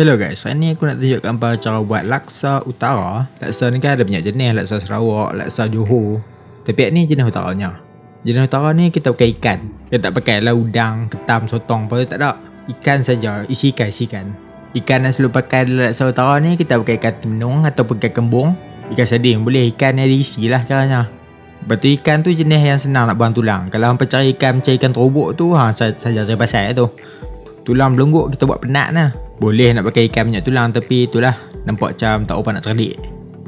Hello guys, hari ni aku nak tunjukkan cara buat laksa utara. Laksa ni kan ada banyak jenis, laksa Sarawak, laksa Johor. Tapi ni jenis utaranya. Jenis utara ni kita pakai ikan. Kita tak pakai lah udang, ketam, sotong apa tak ada. Ikan saja, isi ikan, isi ikan. Ikan yang selalu pakai dalam laksa utara ni kita pakai ikan temenung ataupun ikan kembung. Ikan sardin boleh, ikan yang diisi lah caranya Lepas tu ikan tu jenis yang senang nak buang tulang. Kalau hampa cari ikan macam ikan terobok tu, ha, saja cari pasal tu. Tulang belungguk kita buat penat lah boleh nak pakai ikan banyak tulang tapi itulah nampak macam tak apa nak cerdik.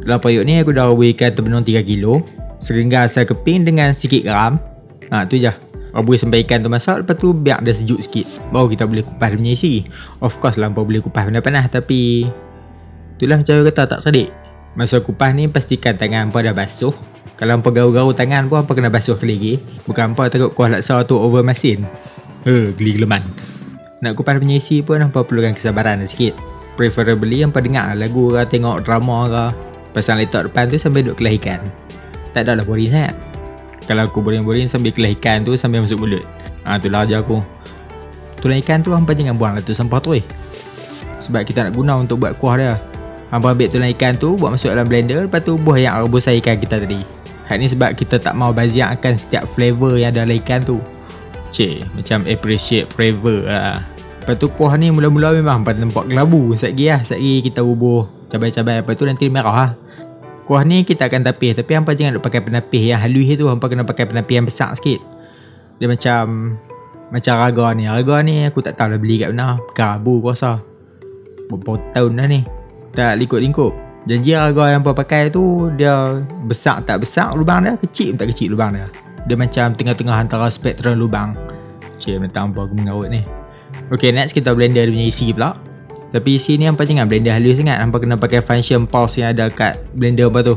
Dalam periuk ni aku dah rebus ikan terbenung 3 kilo. Seringga asal keping dengan sikit garam. Ha tu je. Rebus sampai ikan tu masak lepas tu biar dia sejuk sikit. Baru kita boleh kupas punya isi. Of course lah boleh kupas panas-panas tapi itulah macam aku kata tak cerdik. Masa kupas ni pastikan tangan hampa dah basuh. Kalau hampa garu-garu tangan pun hampa kena basuh lagi. Bukan hampa takut kuah laksa tu over masin. Eh, geli geleman. Nak kupas punya isi pun hampa perlukan kesabaran sikit. Preferably hampa dengar lagu ke tengok drama ke. Pasang laptop depan tu sambil duduk kelah ikan. Tak ada lah boring sangat. Kalau aku boring-boring sambil kelah ikan tu sambil masuk mulut. Ha tu lah aku. Tulang ikan tu hampa jangan buang lah tu sampah tu eh. Sebab kita nak guna untuk buat kuah dia. Hampa ambil tulang ikan tu buat masuk dalam blender lepas tu buah yang rebusan ikan kita tadi. Hal ni sebab kita tak mau baziakkan setiap flavor yang ada dalam ikan tu. Cik, macam appreciate flavor lah. Lepas tu kuah ni mula-mula memang pada tempat kelabu. Sekejap lah, sekejap kita bubuh cabai-cabai. Lepas tu nanti merah lah. Kuah ni kita akan tapis. Tapi hampa jangan nak pakai penapis yang halus tu Hampa kena pakai penapis yang besar sikit. Dia macam Macam raga ni. Raga ni aku tak tahu lah beli kat mana. Kerabu aku rasa. Berapa tahun dah ni. Tak lingkup-lingkup. Janji raga yang hampa pakai tu Dia besar tak besar lubang dia Kecil tak kecil lubang dia. Dia macam tengah-tengah antara spektrum lubang. Cik, minta hampa aku mengarut ni Ok next kita blender punya isi pula. Tapi isi ni hampa jangan blender halus sangat. Hampa kena pakai function pulse yang ada kat blender apa tu.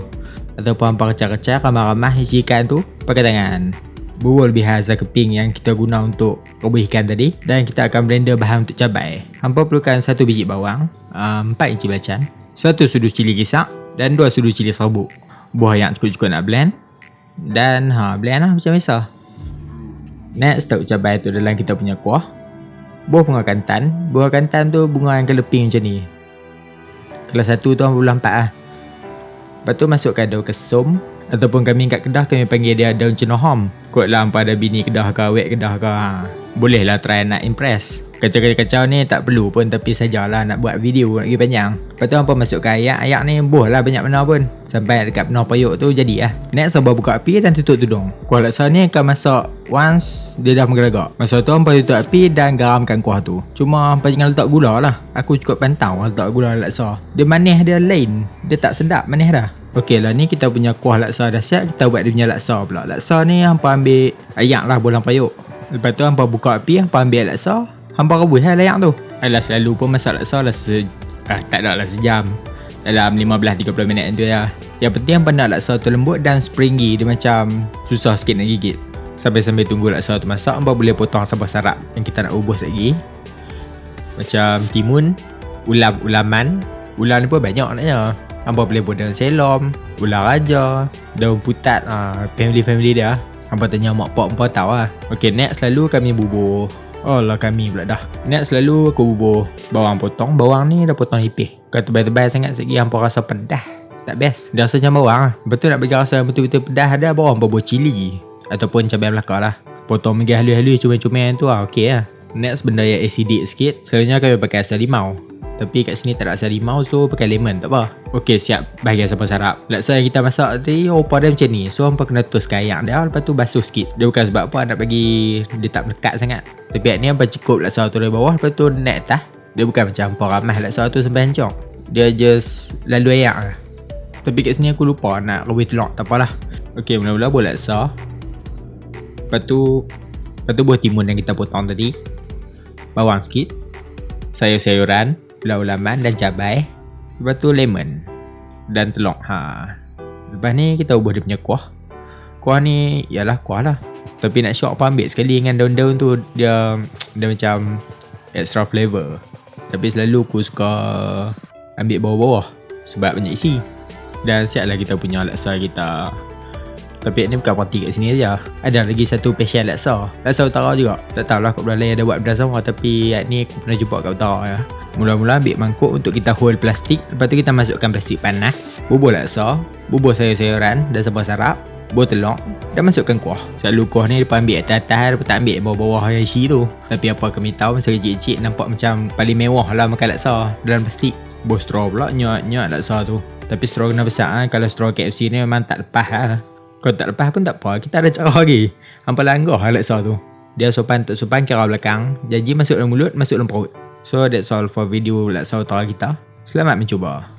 Ataupun hampa kecah-kecah ramah-ramah isi ikan tu. Pakai tangan. Bubur lebih keping yang kita guna untuk rebus ikan tadi. Dan kita akan blender bahan untuk cabai. Hampa perlukan satu biji bawang um, Empat inci belacan Satu sudu cili kisak Dan dua sudu cili serbuk. Buah yang cukup-cukup nak blend. Dan ha blend lah macam biasa. Next taruh cabai tu dalam kita punya kuah buah bunga kantan. Bunga kantan tu bunga yang keleping macam ni. Kelas satu tu bulan empat lah Lepas tu masukkan daun kesum Ataupun kami kat kedah kami panggil dia daun cenohom. Kot lah pada bini kedah ke awet kedah ke ha. Boleh lah try nak impress Kacau-kacau ni tak perlu pun tapi sajalah nak buat video pergi panjang Lepas tu hampa masukkan ayak, ayak ni buh lah banyak benda pun. Sampai dekat penuh payuk tu jadi lah. Next hampa buka api dan tutup tudung. Kuah laksa ni akan masak once dia dah menggelegak. Masa tu hampa tutup api dan garamkan kuah tu. Cuma hampa jangan letak gula lah. Aku cukup pantau letak gula laksa. Dia manis dia lain. Dia tak sedap manis dah. Okey lah ni kita punya kuah laksa dah siap. Kita buat dia punya laksa pula. Laksa ni hampa ambil ayak lah bolang payuk. Lepas tu hampa buka api hampa ambil laksa Hampa rebus lah layak tu. Alah selalu pun masak laksa lah se ah, Tak ada lah sejam. Dalam 15-30 minit tu ya. Yang penting hampa nak laksa tu lembut dan springy. Dia macam susah sikit nak gigit. Sampai-sampai tunggu laksa tu masak Hampa boleh potong sabah sarap yang kita nak ubus lagi. Macam timun Ulam-ulaman Ulam ni pun banyak naknya. Hampa boleh buat daun selom Ular raja Daun putat ah, Family-family dia. Hampa tanya mak pak hampa tahu lah. Okay next lalu kami bubur Oh lah kami pula dah. Next selalu aku bubur. Bawang potong Bawang ni dah potong ipih. Kalau tebal-tebal sangat sikit Hampa rasa pedas. Tak best. Dia rasa macam bawang lah. Betul nak bagi rasa betul-betul pedas ada Bawang bubur cili. Ataupun cabai belakang lah. Potong megi halus-halus Cuma-cuma tu lah Okay lah. Next benda yang acidic sikit. Selalunya kami pakai asal limau tapi kat sini tak ada asal limau so pakai lemon tak apa. Ok siap. Bahagian sampai sarap. Laksa yang kita masak tadi rupa dia macam ni. So hampa kena toskan ayak dia. Lepas tu basuh sikit. Dia bukan sebab apa nak bagi dia tak melekat sangat. Tapi ni hampa cukup laksa tu dari bawah. Lepas tu naik atas Dia bukan macam hampa ramah laksa tu sampai hancur. Dia just lalu ayak lah. Tapi kat sini aku lupa nak rebus telur tak apalah. Ok mula-mula buat laksa Lepas tu Lepas tu buah timun yang kita potong tadi. Bawang sikit. Sayur-sayuran ulam-ulaman dan cabai Lepas tu lemon Dan telur ha. Lepas ni kita ubah dia punya kuah. Kuah ni ialah kuah lah. Tapi nak syok apa ambil sekali dengan daun-daun tu Dia dia macam extra flavor. Tapi selalu aku suka ambil bawah-bawah Sebab banyak isi. Dan siap lah kita punya laksa kita Tapi ni bukan parti kat sini aja. Ada lagi satu special laksa. Laksa utara juga. Tak tahulah kat belah lain ada buat belah sama tapi ni aku pernah jumpa kat utara ya. Mula-mula ambil mangkuk untuk kita hold plastik. Lepas tu kita masukkan plastik panas. Bubur laksa. Bubur sayur-sayuran dan sambal sarap. Bubur telur. Dan masukkan kuah. Selalu kuah ni depan ambil atas-atas. Lepas tak ambil bawah-bawah yang isi tu. Tapi apa kami tahu masa kecil-kecil nampak macam paling mewah lah makan laksa dalam plastik. Bubur straw pula nyat-nyat laksa tu. Tapi straw kena besar kan. Kalau straw KFC ni memang tak lepas lah. Kalau tak lepas pun tak apa. Kita ada cara lagi. Hampa langgah laksa tu. Dia sopan tak sopan kira belakang. Janji masuk dalam mulut, masuk dalam perut. So that's all for video laksa utara kita. Selamat mencuba.